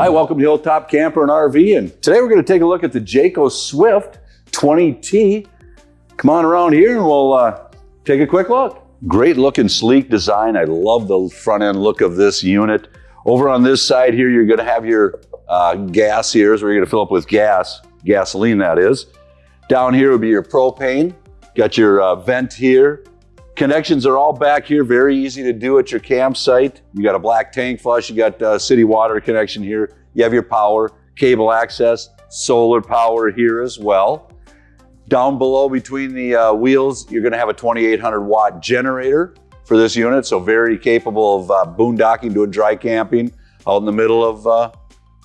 Hi, welcome to Hilltop Camper and RV. And today we're going to take a look at the Jayco Swift 20T. Come on around here and we'll uh, take a quick look. Great looking, sleek design. I love the front end look of this unit. Over on this side here, you're going to have your uh, gas here, so you're going to fill up with gas, gasoline that is. Down here would be your propane. Got your uh, vent here. Connections are all back here, very easy to do at your campsite. You got a black tank flush, you got uh, city water connection here. You have your power, cable access, solar power here as well. Down below between the uh, wheels, you're gonna have a 2800 watt generator for this unit, so very capable of uh, boondocking, doing dry camping out in the middle of uh,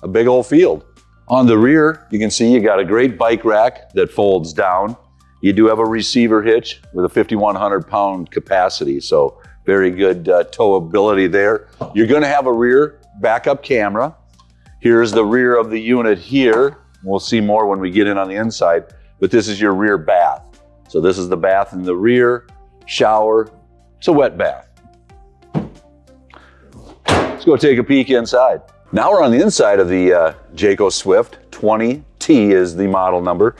a big old field. On the rear, you can see you got a great bike rack that folds down. You do have a receiver hitch with a 5,100 pound capacity, so very good uh, towability there. You're gonna have a rear backup camera. Here's the rear of the unit here. We'll see more when we get in on the inside, but this is your rear bath. So this is the bath in the rear, shower. It's a wet bath. Let's go take a peek inside. Now we're on the inside of the uh, Jayco Swift 20T is the model number.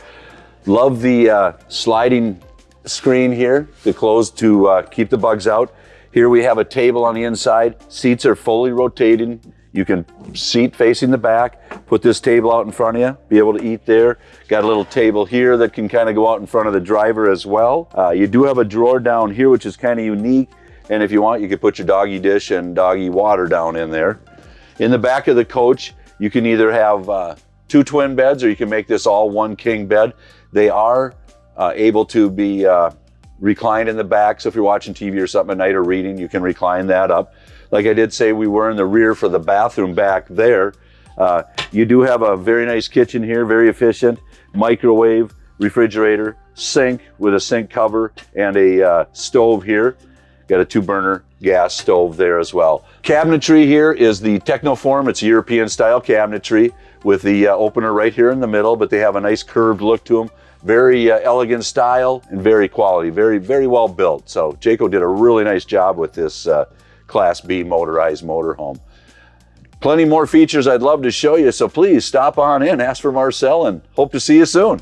Love the uh, sliding screen here, the close to uh, keep the bugs out. Here we have a table on the inside. Seats are fully rotating. You can seat facing the back, put this table out in front of you, be able to eat there. Got a little table here that can kind of go out in front of the driver as well. Uh, you do have a drawer down here, which is kind of unique. And if you want, you could put your doggy dish and doggy water down in there. In the back of the coach, you can either have uh, two twin beds or you can make this all one king bed. They are uh, able to be uh, reclined in the back. So if you're watching TV or something at night or reading, you can recline that up. Like I did say, we were in the rear for the bathroom back there. Uh, you do have a very nice kitchen here, very efficient, microwave, refrigerator, sink with a sink cover and a uh, stove here. Got a two burner gas stove there as well. Cabinetry here is the Tecnoform. It's European style cabinetry with the uh, opener right here in the middle, but they have a nice curved look to them. Very uh, elegant style and very quality, very, very well built. So Jayco did a really nice job with this uh, Class B motorized motorhome. Plenty more features I'd love to show you, so please stop on in, ask for Marcel, and hope to see you soon.